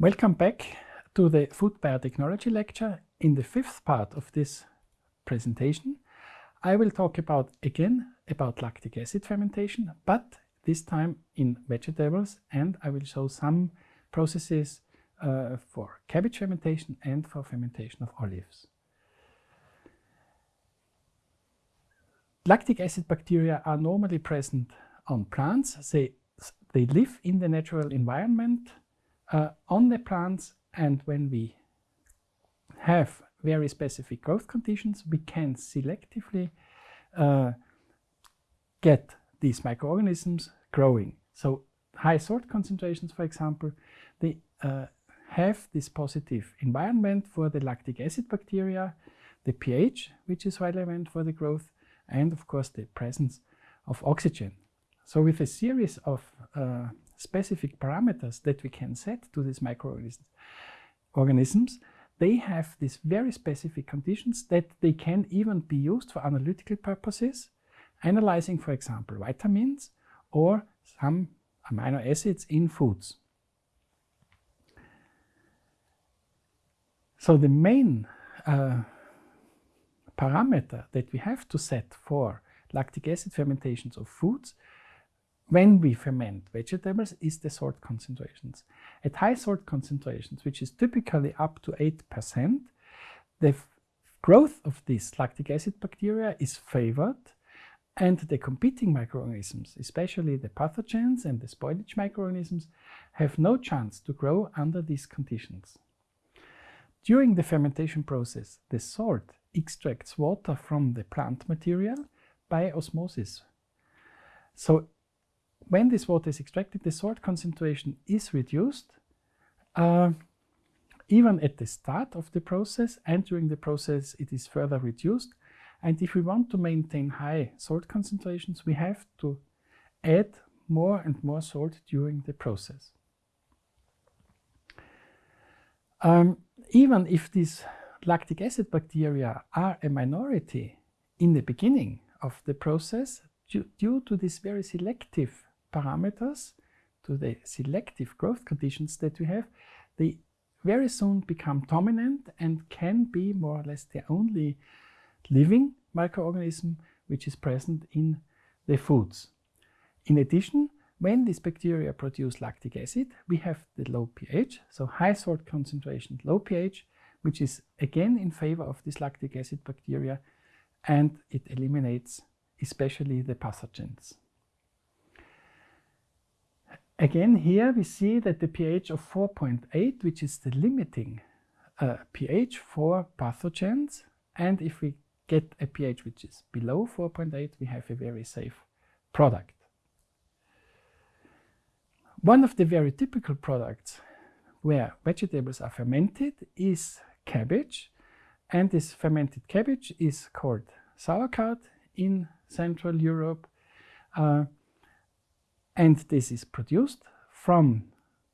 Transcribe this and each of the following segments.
Welcome back to the food biotechnology lecture. In the fifth part of this presentation, I will talk about again about lactic acid fermentation, but this time in vegetables, and I will show some processes uh, for cabbage fermentation and for fermentation of olives. Lactic acid bacteria are normally present on plants. They, they live in the natural environment uh, on the plants and when we have very specific growth conditions, we can selectively uh, get these microorganisms growing. So high salt concentrations, for example, they uh, have this positive environment for the lactic acid bacteria, the pH, which is relevant for the growth, and of course the presence of oxygen. So with a series of uh, specific parameters that we can set to these microorganisms, organisms, they have these very specific conditions that they can even be used for analytical purposes, analyzing, for example, vitamins or some amino acids in foods. So the main uh, parameter that we have to set for lactic acid fermentations of foods when we ferment vegetables is the salt concentrations. At high salt concentrations, which is typically up to 8%, the growth of these lactic acid bacteria is favored and the competing microorganisms, especially the pathogens and the spoilage microorganisms, have no chance to grow under these conditions. During the fermentation process, the salt extracts water from the plant material by osmosis. So when this water is extracted, the salt concentration is reduced uh, even at the start of the process and during the process it is further reduced. And if we want to maintain high salt concentrations, we have to add more and more salt during the process. Um, even if these lactic acid bacteria are a minority in the beginning of the process, due, due to this very selective parameters to the selective growth conditions that we have, they very soon become dominant and can be more or less the only living microorganism which is present in the foods. In addition, when these bacteria produce lactic acid, we have the low pH, so high salt concentration, low pH, which is again in favor of this lactic acid bacteria, and it eliminates especially the pathogens. Again, here we see that the pH of 4.8, which is the limiting uh, pH for pathogens, and if we get a pH which is below 4.8, we have a very safe product. One of the very typical products where vegetables are fermented is cabbage, and this fermented cabbage is called sauerkraut in Central Europe. Uh, and this is produced from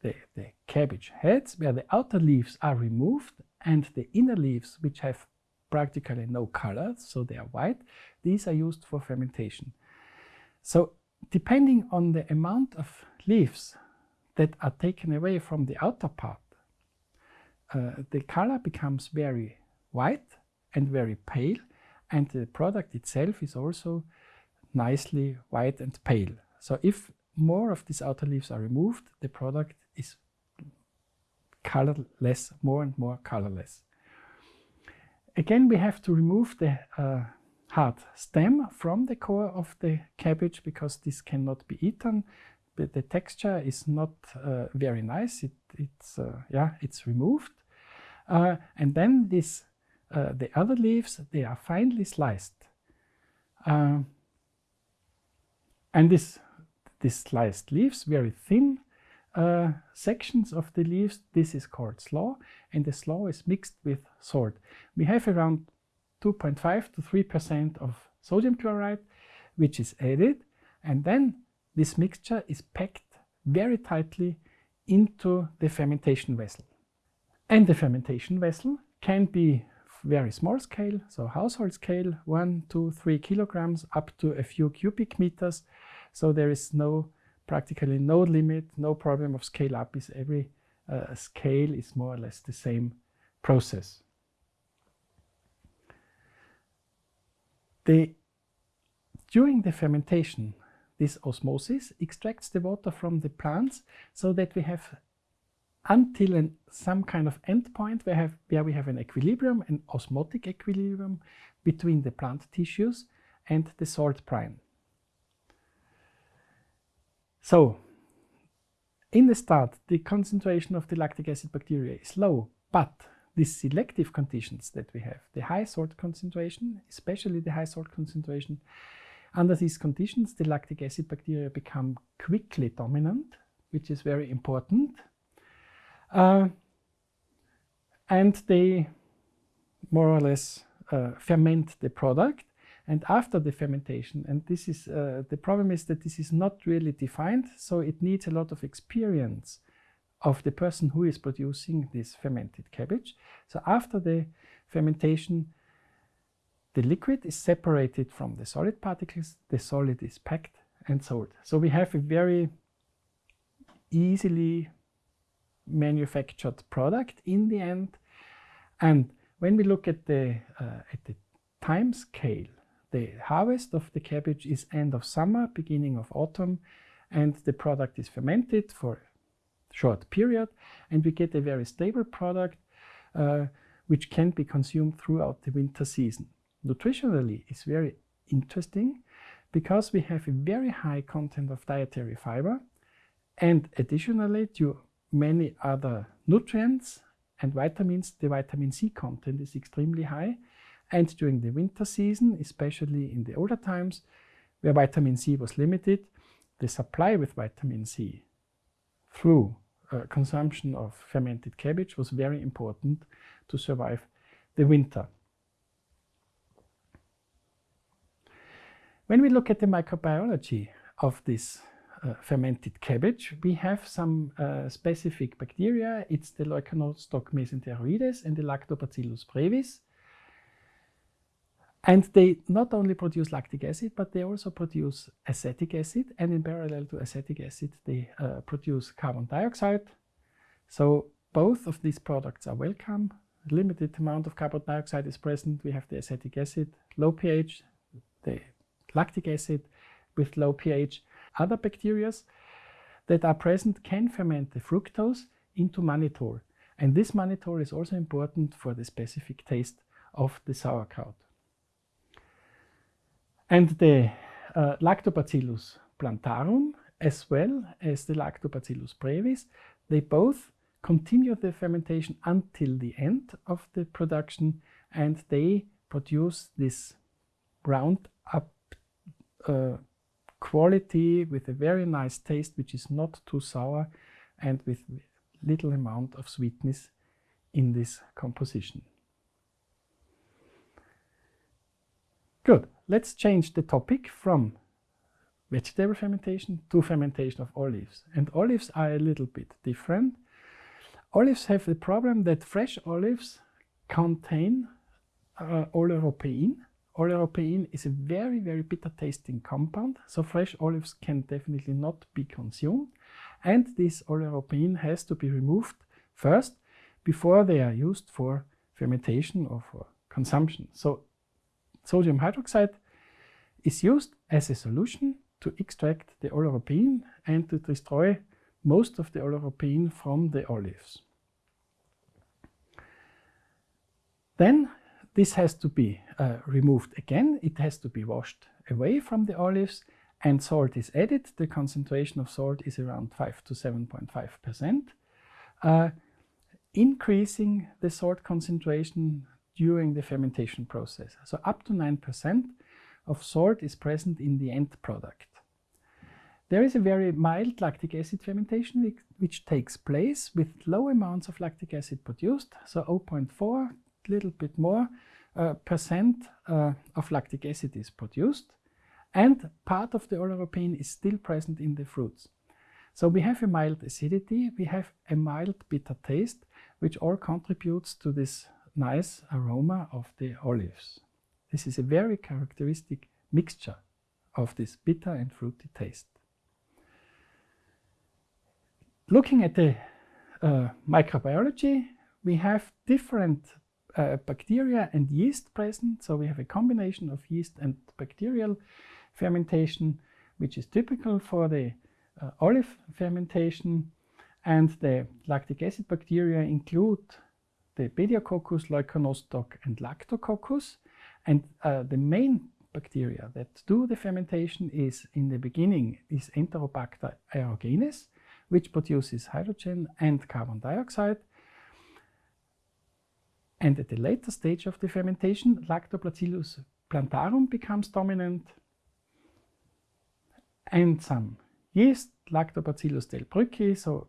the, the cabbage heads where the outer leaves are removed and the inner leaves which have practically no color, so they are white, these are used for fermentation. So depending on the amount of leaves that are taken away from the outer part, uh, the color becomes very white and very pale and the product itself is also nicely white and pale. So if more of these outer leaves are removed, the product is colorless, more and more colorless. Again, we have to remove the uh, hard stem from the core of the cabbage because this cannot be eaten. But the texture is not uh, very nice. It, it's uh, yeah, it's removed, uh, and then this uh, the other leaves they are finely sliced, uh, and this these sliced leaves, very thin uh, sections of the leaves. This is called slaw, and the slaw is mixed with salt. We have around 2.5 to 3% of sodium chloride, which is added, and then this mixture is packed very tightly into the fermentation vessel. And the fermentation vessel can be very small scale, so household scale, one, two, three kilograms, up to a few cubic meters, so there is no practically no limit, no problem of scale up is every uh, scale is more or less the same process. The, during the fermentation, this osmosis extracts the water from the plants so that we have until an, some kind of endpoint where, have, where we have an equilibrium, an osmotic equilibrium between the plant tissues and the salt brine. So, in the start, the concentration of the lactic acid bacteria is low, but the selective conditions that we have, the high salt concentration, especially the high salt concentration, under these conditions, the lactic acid bacteria become quickly dominant, which is very important. Uh, and they more or less uh, ferment the product. And after the fermentation, and this is uh, the problem is that this is not really defined, so it needs a lot of experience of the person who is producing this fermented cabbage. So after the fermentation, the liquid is separated from the solid particles, the solid is packed and sold. So we have a very easily manufactured product in the end. And when we look at the, uh, at the time scale, the harvest of the cabbage is end of summer, beginning of autumn, and the product is fermented for a short period and we get a very stable product uh, which can be consumed throughout the winter season. Nutritionally it's very interesting because we have a very high content of dietary fiber and additionally to many other nutrients and vitamins, the vitamin C content is extremely high and during the winter season, especially in the older times where vitamin C was limited, the supply with vitamin C through uh, consumption of fermented cabbage was very important to survive the winter. When we look at the microbiology of this uh, fermented cabbage, we have some uh, specific bacteria. It's the Leuconostoc mesenteroides and the Lactobacillus brevis. And they not only produce lactic acid, but they also produce acetic acid. And in parallel to acetic acid, they uh, produce carbon dioxide. So both of these products are welcome. Limited amount of carbon dioxide is present. We have the acetic acid, low pH, the lactic acid with low pH. Other bacteria that are present can ferment the fructose into mannitol. And this mannitol is also important for the specific taste of the sauerkraut. And the uh, Lactobacillus plantarum, as well as the Lactobacillus brevis, they both continue the fermentation until the end of the production and they produce this round up uh, quality with a very nice taste which is not too sour and with little amount of sweetness in this composition. Good. Let's change the topic from vegetable fermentation to fermentation of olives. And olives are a little bit different. Olives have the problem that fresh olives contain uh, oleuropein. Oleuropein is a very, very bitter tasting compound, so fresh olives can definitely not be consumed. And this oleuropein has to be removed first before they are used for fermentation or for consumption. So Sodium hydroxide is used as a solution to extract the oleuropein and to destroy most of the oleuropein from the olives. Then this has to be uh, removed again. It has to be washed away from the olives and salt is added. The concentration of salt is around 5 to 7.5%. Uh, increasing the salt concentration during the fermentation process. So up to 9% of salt is present in the end product. There is a very mild lactic acid fermentation which takes place with low amounts of lactic acid produced, so 0.4, little bit more uh, percent uh, of lactic acid is produced and part of the oleuropein is still present in the fruits. So we have a mild acidity, we have a mild bitter taste, which all contributes to this nice aroma of the olives. This is a very characteristic mixture of this bitter and fruity taste. Looking at the uh, microbiology, we have different uh, bacteria and yeast present. So we have a combination of yeast and bacterial fermentation, which is typical for the uh, olive fermentation. And the lactic acid bacteria include the Pediococcus, Leuconostoc and Lactococcus. And uh, the main bacteria that do the fermentation is in the beginning is Enterobacter aerogenes, which produces hydrogen and carbon dioxide. And at the later stage of the fermentation, Lactobacillus plantarum becomes dominant and some yeast, Lactobacillus delbrueckii, so,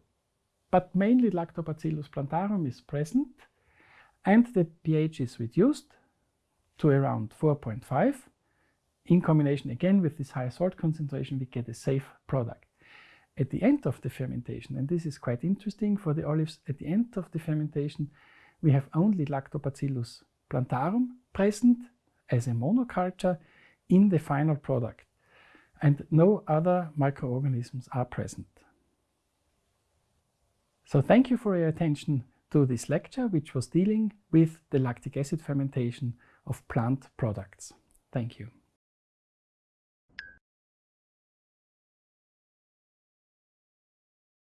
but mainly Lactobacillus plantarum is present and the pH is reduced to around 4.5. In combination again with this high salt concentration, we get a safe product. At the end of the fermentation, and this is quite interesting for the olives, at the end of the fermentation, we have only Lactobacillus plantarum present as a monoculture in the final product and no other microorganisms are present. So thank you for your attention to this lecture, which was dealing with the lactic acid fermentation of plant products. Thank you.